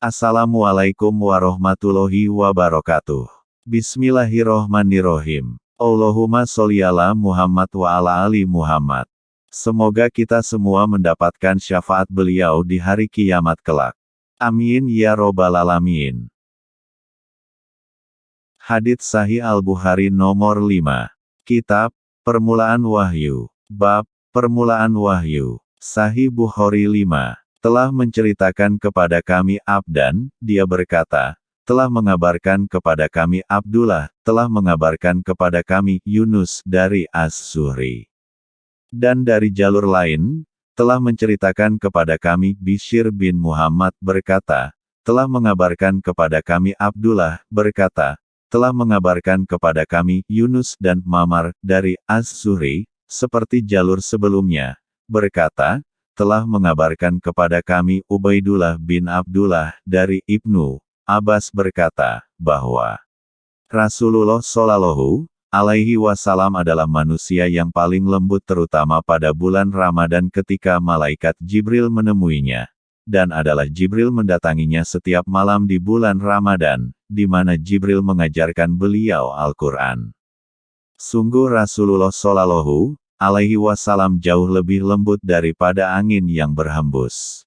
Assalamualaikum warahmatullahi wabarakatuh. Bismillahirrohmanirrohim. Allahumma sholli ala Muhammad wa ala ali Muhammad. Semoga kita semua mendapatkan syafaat beliau di hari kiamat kelak. Amin ya robbal alamin. Hadits Sahih Al-Bukhari nomor 5. Kitab, Permulaan Wahyu. Bab, Permulaan Wahyu. Sahih Bukhari 5. Telah menceritakan kepada kami Abdan, dia berkata, telah mengabarkan kepada kami Abdullah, telah mengabarkan kepada kami Yunus dari As-Suhri. Dan dari jalur lain, telah menceritakan kepada kami Bishir bin Muhammad berkata, telah mengabarkan kepada kami Abdullah, berkata, telah mengabarkan kepada kami Yunus dan Mamar dari Az-Zuhri, seperti jalur sebelumnya, berkata, telah mengabarkan kepada kami Ubaidullah bin Abdullah dari Ibnu Abbas berkata, bahwa Rasulullah Shallallahu alaihi wasallam adalah manusia yang paling lembut terutama pada bulan Ramadan ketika malaikat Jibril menemuinya dan adalah Jibril mendatanginya setiap malam di bulan Ramadan, di mana Jibril mengajarkan beliau Al-Quran. Sungguh Rasulullah Shallallahu alaihi wasallam jauh lebih lembut daripada angin yang berhembus.